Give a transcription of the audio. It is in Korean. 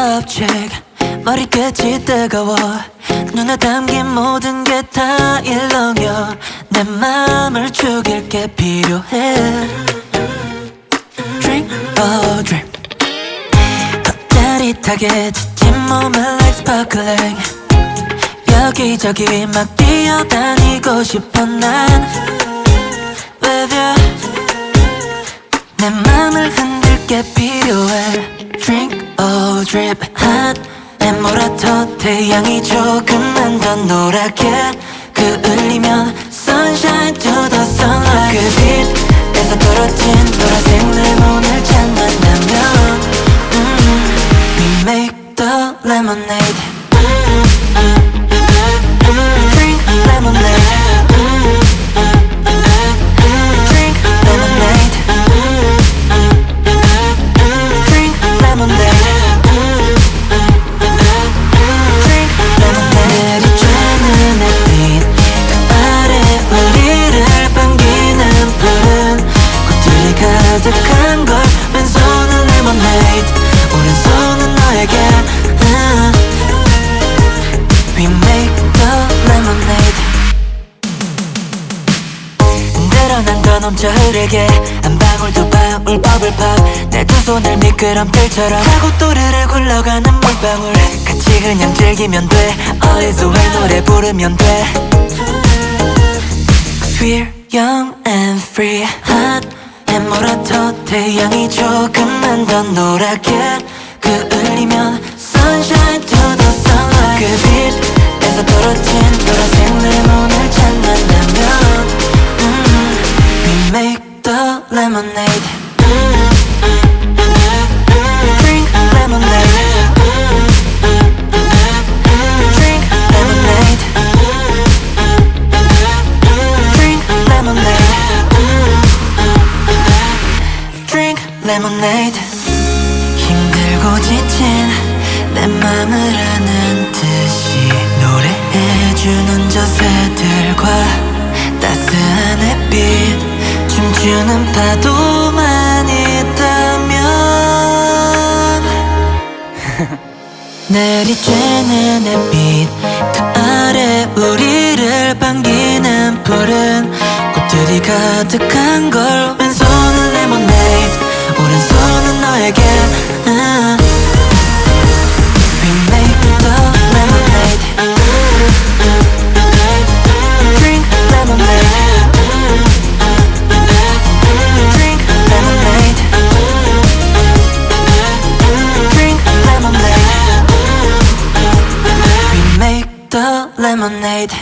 껍질 머리끝이 뜨거워. 눈에 담긴 모든 게 다 일렁여. 내 맘을 죽일 게 필요해. Drink or drip 겉짜릿하게 지친 몸을 like sparkling. 여기저기 막 뛰어다니고 싶어 난 hot 내 모라토 태양이 조금만 더 노랗게 그을리면 Sunshine to the sunlight 그 빛에서 떨어진 노란색 레몬을 찾는다면 음, We make the lemonade 가득한 걸 왼손은 lemonade 오른손은 너에게. 음. We make the lemonade. 늘어난 더 넘쳐 흐르게 한 방울 두 방울 버블팝. 내 두 손을 미끄럼틀처럼 하고 또르르 굴러가는 물방울. 같이 그냥 즐기면 돼. 어디서 왜 노래 부르면 돼? We're young and free. Hot 해모라토 태양이 조금만 더 노랗게 그을리면 Lemonade 힘들고 지친 내 맘을 아는 듯이 노래해주는 저 새들과 따스한 햇빛 춤추는 파도만 있다면 내리쬐는 햇빛 그 아래 우리를 반기는 푸른 꽃들이 가득한 걸 왼손 the lemonade